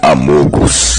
Amogos.